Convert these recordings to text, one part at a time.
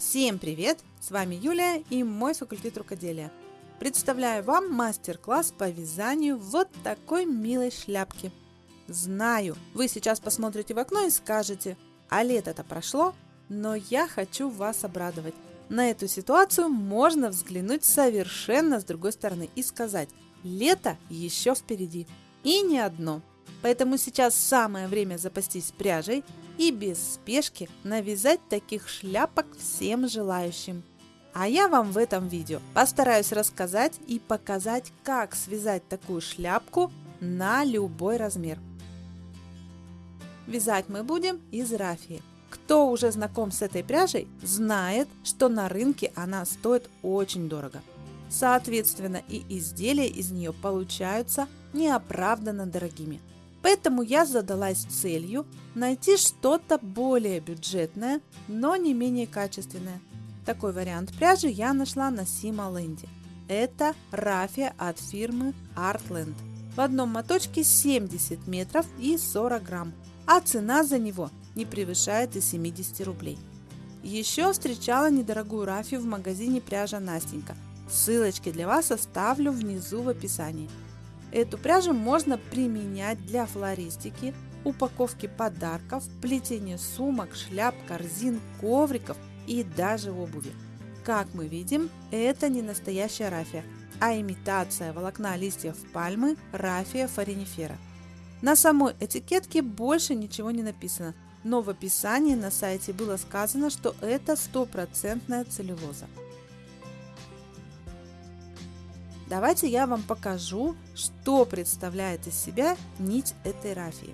Всем привет! С вами Юлия и мой факультет рукоделия. Представляю вам мастер-класс по вязанию вот такой милой шляпки. Знаю, вы сейчас посмотрите в окно и скажете, а лето-то прошло, но я хочу вас обрадовать. На эту ситуацию можно взглянуть совершенно с другой стороны и сказать, лето еще впереди. И не одно. Поэтому сейчас самое время запастись пряжей и без спешки навязать таких шляпок всем желающим. А я вам в этом видео постараюсь рассказать и показать, как связать такую шляпку на любой размер. Вязать мы будем из рафии. Кто уже знаком с этой пряжей, знает, что на рынке она стоит очень дорого. Соответственно, и изделия из нее получаются неоправданно дорогими. Поэтому я задалась целью найти что-то более бюджетное, но не менее качественное. Такой вариант пряжи я нашла на Сималенде. Это рафия от фирмы Artland. В одном моточке 70 метров и 40 грамм, а цена за него не превышает и 70 рублей. Еще встречала недорогую рафию в магазине пряжа Настенька. Ссылочки для вас оставлю внизу в описании. Эту пряжу можно применять для флористики, упаковки подарков, плетения сумок, шляп, корзин, ковриков и даже обуви. Как мы видим, это не настоящая рафия, а имитация волокна листьев пальмы рафия форинифера. На самой этикетке больше ничего не написано, но в описании на сайте было сказано, что это стопроцентная целлюлоза. Давайте я вам покажу, что представляет из себя нить этой рафии.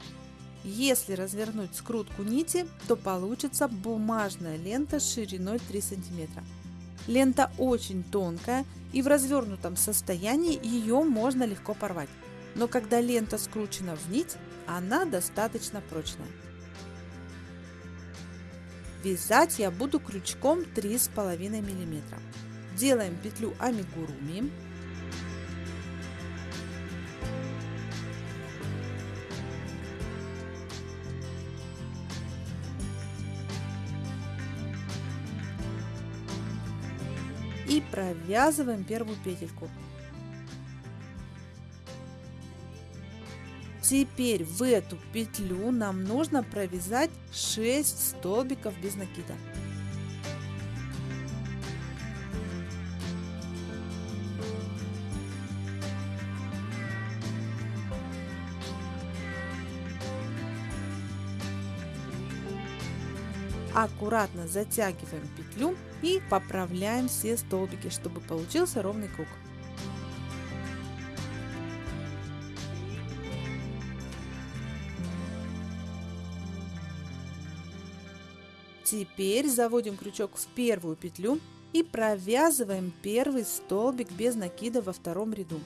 Если развернуть скрутку нити, то получится бумажная лента шириной 3 см. Лента очень тонкая и в развернутом состоянии ее можно легко порвать. Но когда лента скручена в нить, она достаточно прочная. Вязать я буду крючком 3,5 мм. Делаем петлю амигуруми и провязываем первую петельку. Теперь в эту петлю нам нужно провязать 6 столбиков без накида. Аккуратно затягиваем петлю и поправляем все столбики, чтобы получился ровный круг. Теперь заводим крючок в первую петлю и провязываем первый столбик без накида во втором ряду.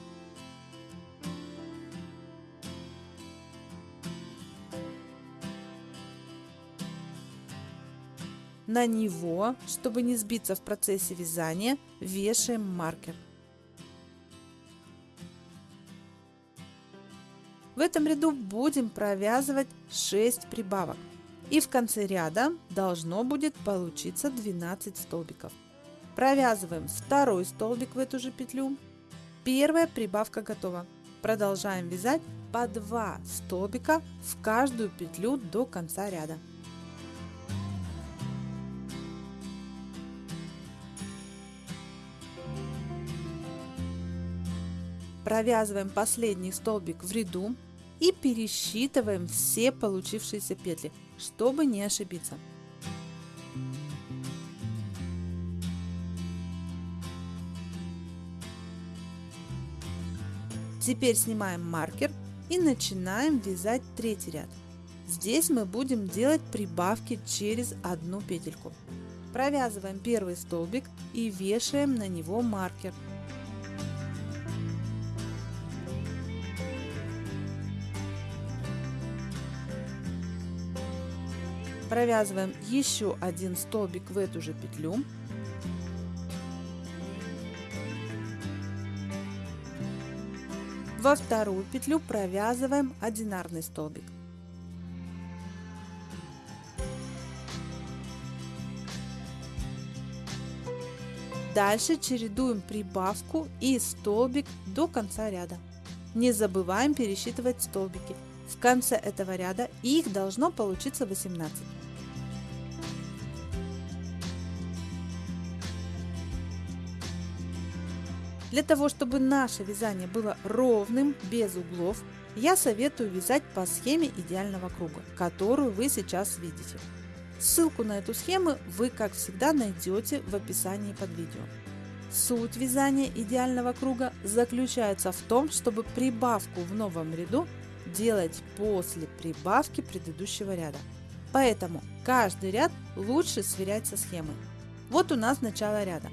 На него, чтобы не сбиться в процессе вязания, вешаем маркер. В этом ряду будем провязывать 6 прибавок. И в конце ряда должно будет получиться 12 столбиков. Провязываем второй столбик в эту же петлю. Первая прибавка готова. Продолжаем вязать по 2 столбика в каждую петлю до конца ряда. Провязываем последний столбик в ряду и пересчитываем все получившиеся петли, чтобы не ошибиться. Теперь снимаем маркер и начинаем вязать третий ряд. Здесь мы будем делать прибавки через одну петельку. Провязываем первый столбик и вешаем на него маркер. Провязываем еще один столбик в эту же петлю. Во вторую петлю провязываем одинарный столбик. Дальше чередуем прибавку и столбик до конца ряда. Не забываем пересчитывать столбики. В конце этого ряда их должно получиться 18. Для того, чтобы наше вязание было ровным, без углов, я советую вязать по схеме идеального круга, которую вы сейчас видите. Ссылку на эту схему вы, как всегда, найдете в описании под видео. Суть вязания идеального круга заключается в том, чтобы прибавку в новом ряду делать после прибавки предыдущего ряда. Поэтому каждый ряд лучше сверять со схемой. Вот у нас начало ряда.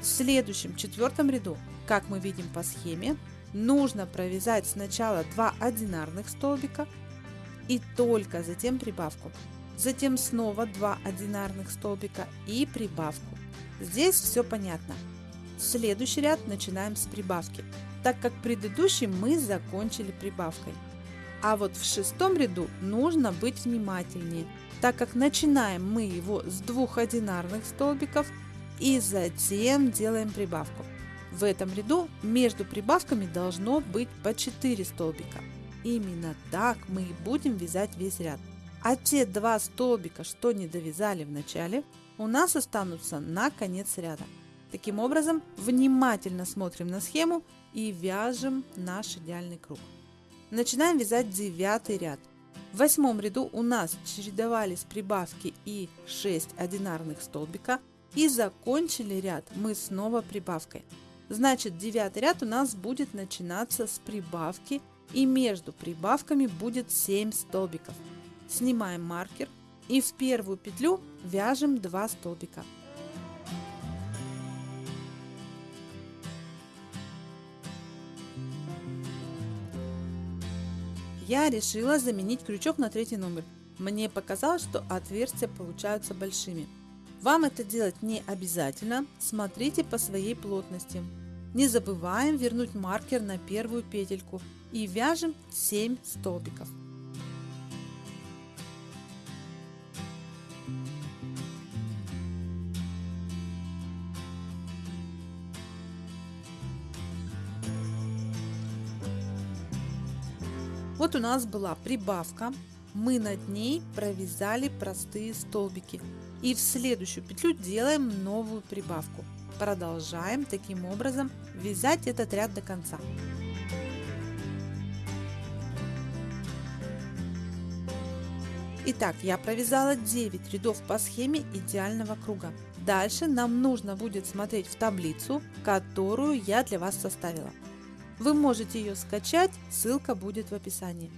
В следующем четвертом ряду, как мы видим по схеме, нужно провязать сначала 2 одинарных столбика и только затем прибавку. Затем снова 2 одинарных столбика и прибавку. Здесь все понятно. Следующий ряд начинаем с прибавки, так как предыдущий мы закончили прибавкой. А вот в шестом ряду нужно быть внимательнее, так как начинаем мы его с двух одинарных столбиков и затем делаем прибавку. В этом ряду между прибавками должно быть по 4 столбика. Именно так мы и будем вязать весь ряд. А те два столбика, что не довязали в начале, у нас останутся на конец ряда. Таким образом, внимательно смотрим на схему и вяжем наш идеальный круг. Начинаем вязать девятый ряд. В восьмом ряду у нас чередовались прибавки и 6 одинарных столбика, и закончили ряд мы снова прибавкой. Значит, девятый ряд у нас будет начинаться с прибавки и между прибавками будет 7 столбиков. Снимаем маркер и в первую петлю вяжем 2 столбика. Я решила заменить крючок на третий номер. Мне показалось, что отверстия получаются большими. Вам это делать не обязательно, смотрите по своей плотности. Не забываем вернуть маркер на первую петельку и вяжем 7 столбиков. Вот у нас была прибавка, мы над ней провязали простые столбики и в следующую петлю делаем новую прибавку. Продолжаем таким образом вязать этот ряд до конца. Итак, я провязала 9 рядов по схеме идеального круга. Дальше нам нужно будет смотреть в таблицу, которую я для вас составила. Вы можете ее скачать, ссылка будет в описании.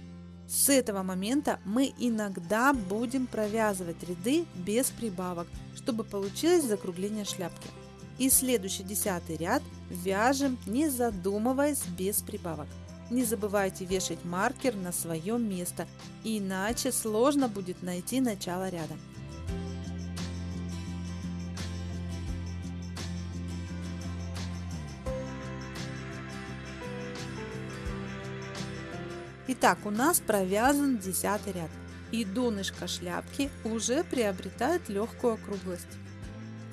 С этого момента мы иногда будем провязывать ряды без прибавок, чтобы получилось закругление шляпки. И следующий десятый ряд вяжем не задумываясь без прибавок. Не забывайте вешать маркер на свое место, иначе сложно будет найти начало ряда. Итак, у нас провязан десятый ряд, и донышко шляпки уже приобретает легкую округлость.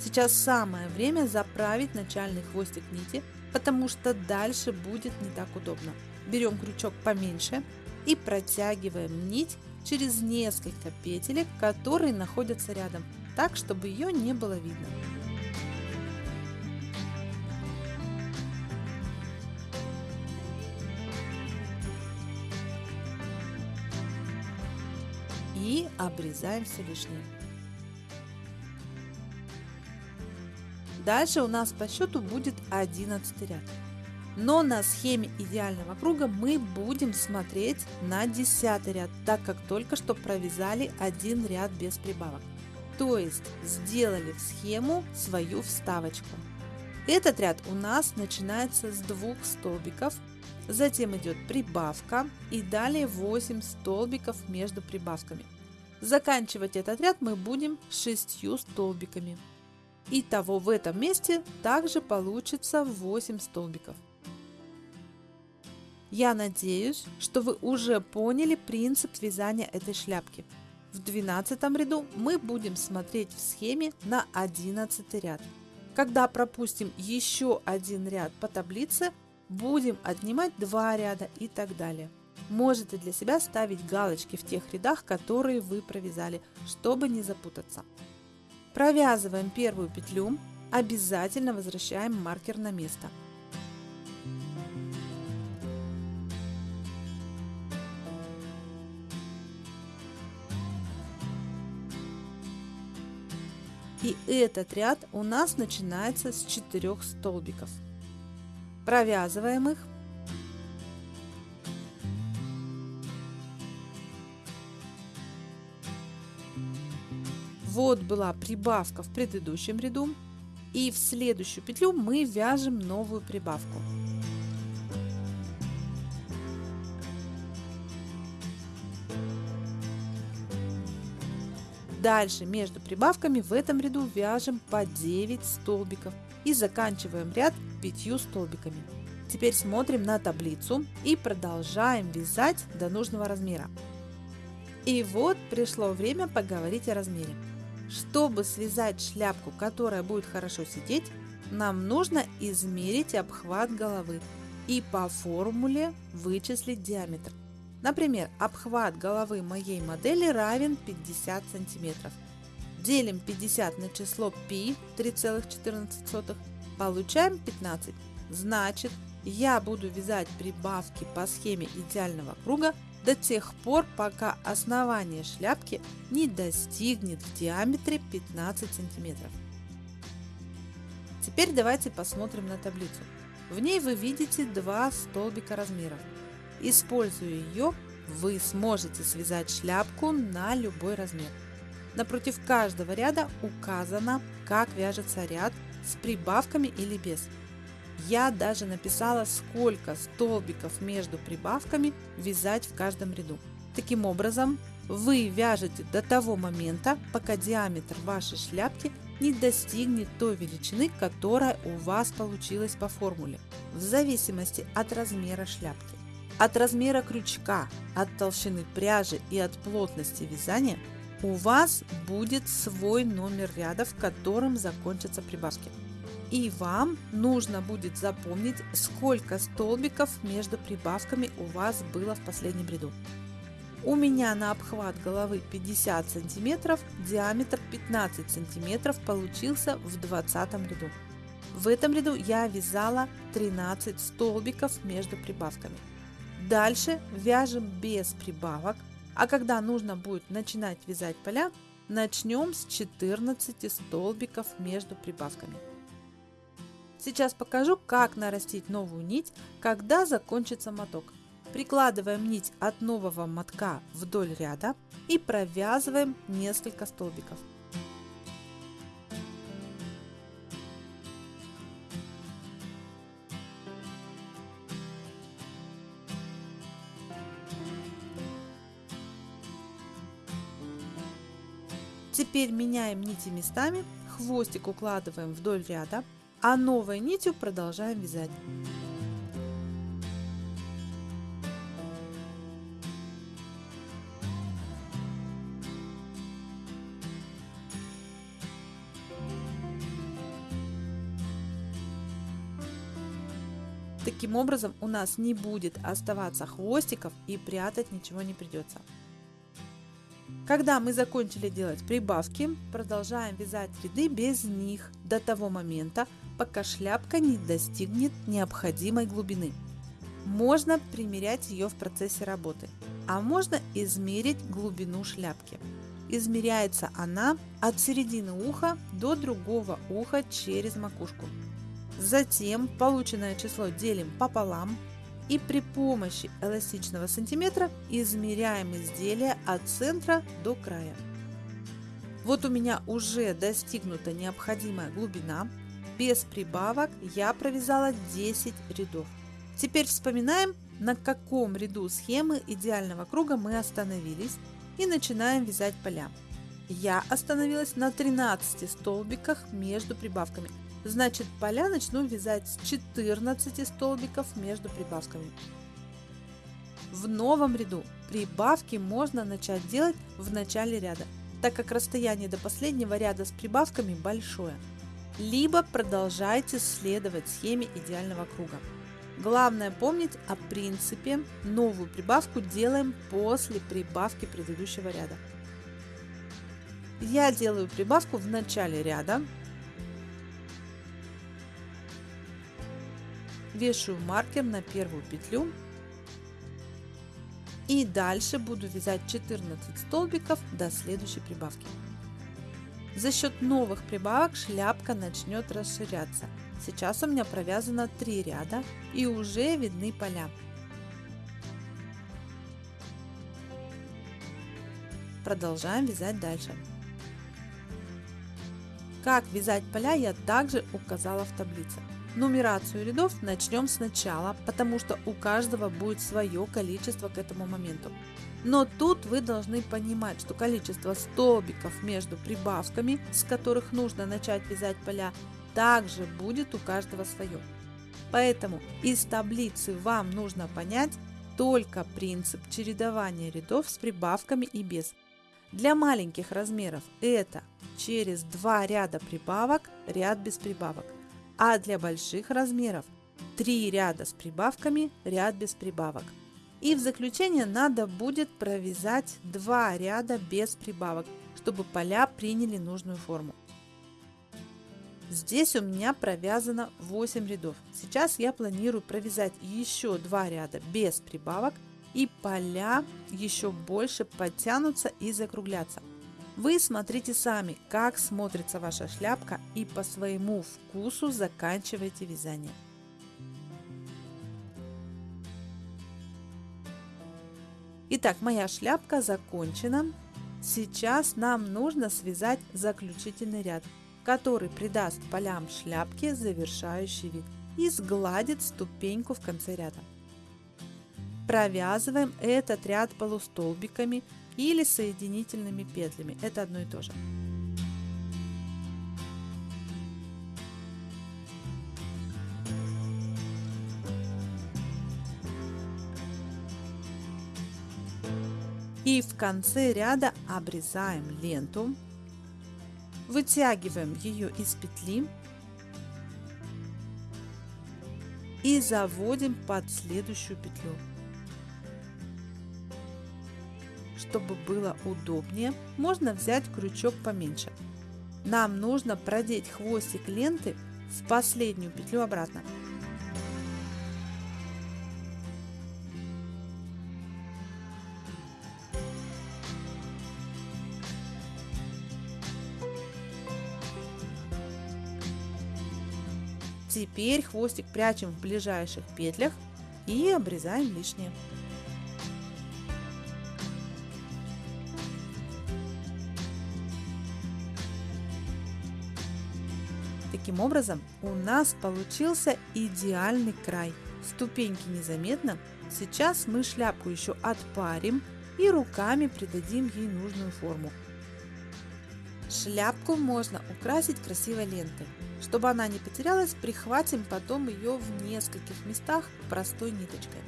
Сейчас самое время заправить начальный хвостик нити, потому что дальше будет не так удобно. Берем крючок поменьше и протягиваем нить через несколько петелек, которые находятся рядом, так, чтобы ее не было видно. Обрезаем все лишнее. Дальше у нас по счету будет 11 ряд. Но на схеме идеального круга мы будем смотреть на 10 ряд, так как только что провязали один ряд без прибавок. То есть сделали в схему свою вставочку. Этот ряд у нас начинается с двух столбиков, затем идет прибавка и далее 8 столбиков между прибавками. Заканчивать этот ряд мы будем шестью столбиками. Итого в этом месте также получится 8 столбиков. Я надеюсь, что вы уже поняли принцип вязания этой шляпки. В 12 ряду мы будем смотреть в схеме на 11 ряд. Когда пропустим еще один ряд по таблице, будем отнимать два ряда и так далее. Можете для себя ставить галочки в тех рядах, которые вы провязали, чтобы не запутаться. Провязываем первую петлю, обязательно возвращаем маркер на место. И этот ряд у нас начинается с четырех столбиков. Провязываем их. Вот была прибавка в предыдущем ряду. И в следующую петлю мы вяжем новую прибавку. Дальше между прибавками в этом ряду вяжем по 9 столбиков и заканчиваем ряд 5 столбиками. Теперь смотрим на таблицу и продолжаем вязать до нужного размера. И вот пришло время поговорить о размере. Чтобы связать шляпку, которая будет хорошо сидеть, нам нужно измерить обхват головы и по формуле вычислить диаметр. Например, обхват головы моей модели равен 50 сантиметров. Делим 50 на число π 3,14, получаем 15. Значит, я буду вязать прибавки по схеме идеального круга до тех пор, пока основание шляпки не достигнет в диаметре 15 сантиметров. Теперь давайте посмотрим на таблицу. В ней вы видите два столбика размеров. Используя ее, вы сможете связать шляпку на любой размер. Напротив каждого ряда указано, как вяжется ряд с прибавками или без. Я даже написала, сколько столбиков между прибавками вязать в каждом ряду. Таким образом, вы вяжете до того момента, пока диаметр вашей шляпки не достигнет той величины, которая у вас получилась по формуле, в зависимости от размера шляпки. От размера крючка, от толщины пряжи и от плотности вязания у вас будет свой номер ряда, в котором закончатся прибавки. И вам нужно будет запомнить, сколько столбиков между прибавками у вас было в последнем ряду. У меня на обхват головы 50 сантиметров, диаметр 15 сантиметров получился в 20 ряду. В этом ряду я вязала 13 столбиков между прибавками. Дальше вяжем без прибавок, а когда нужно будет начинать вязать поля, начнем с 14 столбиков между прибавками. Сейчас покажу, как нарастить новую нить, когда закончится моток. Прикладываем нить от нового мотка вдоль ряда и провязываем несколько столбиков. Теперь меняем нити местами, хвостик укладываем вдоль ряда, а новой нитью продолжаем вязать. Таким образом у нас не будет оставаться хвостиков и прятать ничего не придется. Когда мы закончили делать прибавки, продолжаем вязать ряды без них до того момента, пока шляпка не достигнет необходимой глубины. Можно примерять ее в процессе работы, а можно измерить глубину шляпки. Измеряется она от середины уха до другого уха через макушку. Затем полученное число делим пополам и при помощи эластичного сантиметра измеряем изделие от центра до края. Вот у меня уже достигнута необходимая глубина. Без прибавок я провязала 10 рядов. Теперь вспоминаем, на каком ряду схемы идеального круга мы остановились и начинаем вязать поля. Я остановилась на 13 столбиках между прибавками – Значит, поля начну вязать с 14 столбиков между прибавками. В новом ряду прибавки можно начать делать в начале ряда, так как расстояние до последнего ряда с прибавками большое. Либо продолжайте следовать схеме идеального круга. Главное помнить о принципе, новую прибавку делаем после прибавки предыдущего ряда. Я делаю прибавку в начале ряда, вешаю маркер на первую петлю и дальше буду вязать 14 столбиков до следующей прибавки. За счет новых прибавок шляпка начнет расширяться. Сейчас у меня провязано 3 ряда и уже видны поля. Продолжаем вязать дальше. Как вязать поля я также указала в таблице. Нумерацию рядов начнем сначала, потому что у каждого будет свое количество к этому моменту. Но тут вы должны понимать, что количество столбиков между прибавками, с которых нужно начать вязать поля, также будет у каждого свое. Поэтому из таблицы вам нужно понять только принцип чередования рядов с прибавками и без. Для маленьких размеров это через два ряда прибавок, ряд без прибавок а для больших размеров 3 ряда с прибавками, ряд без прибавок. И в заключение надо будет провязать 2 ряда без прибавок, чтобы поля приняли нужную форму. Здесь у меня провязано 8 рядов. Сейчас я планирую провязать еще 2 ряда без прибавок и поля еще больше подтянутся и закруглятся. Вы смотрите сами, как смотрится ваша шляпка и по своему вкусу заканчивайте вязание. Итак, моя шляпка закончена. Сейчас нам нужно связать заключительный ряд, который придаст полям шляпки завершающий вид и сгладит ступеньку в конце ряда. Провязываем этот ряд полустолбиками или соединительными петлями. Это одно и то же. И в конце ряда обрезаем ленту, вытягиваем ее из петли и заводим под следующую петлю. Чтобы было удобнее, можно взять крючок поменьше. Нам нужно продеть хвостик ленты в последнюю петлю обратно. Теперь хвостик прячем в ближайших петлях и обрезаем лишнее. Таким образом, у нас получился идеальный край. Ступеньки незаметно. Сейчас мы шляпку еще отпарим и руками придадим ей нужную форму. Шляпку можно украсить красивой лентой. Чтобы она не потерялась, прихватим потом ее в нескольких местах простой ниточкой.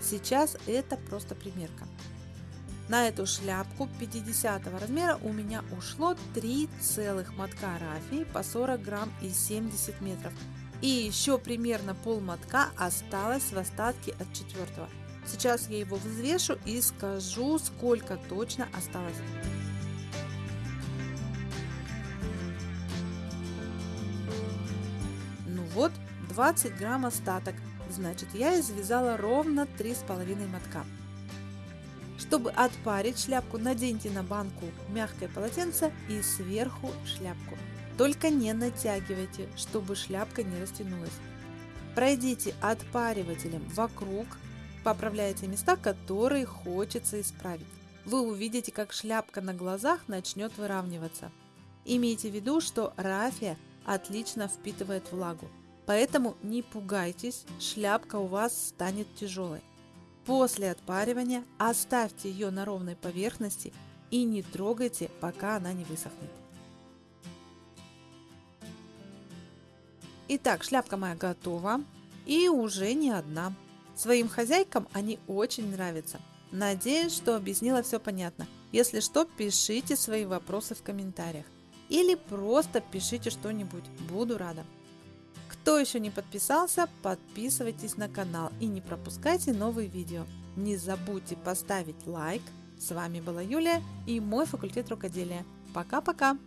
Сейчас это просто примерка. На эту шляпку 50 размера у меня ушло 3 целых мотка рафии по 40 грамм и 70 метров. И еще примерно пол мотка осталось в остатке от четвертого. Сейчас я его взвешу и скажу, сколько точно осталось. 20 грамм остаток. Значит, я извязала ровно 3,5 мотка. Чтобы отпарить шляпку, наденьте на банку мягкое полотенце и сверху шляпку. Только не натягивайте, чтобы шляпка не растянулась. Пройдите отпаривателем вокруг, поправляйте места, которые хочется исправить. Вы увидите, как шляпка на глазах начнет выравниваться. Имейте в виду, что рафия отлично впитывает влагу. Поэтому не пугайтесь, шляпка у вас станет тяжелой. После отпаривания оставьте ее на ровной поверхности и не трогайте, пока она не высохнет. Итак, шляпка моя готова и уже не одна. Своим хозяйкам они очень нравятся. Надеюсь, что объяснила все понятно. Если что, пишите свои вопросы в комментариях. или просто пишите что-нибудь, буду рада. Кто еще не подписался, подписывайтесь на канал и не пропускайте новые видео. Не забудьте поставить лайк. С вами была Юлия и мой факультет рукоделия. Пока-пока!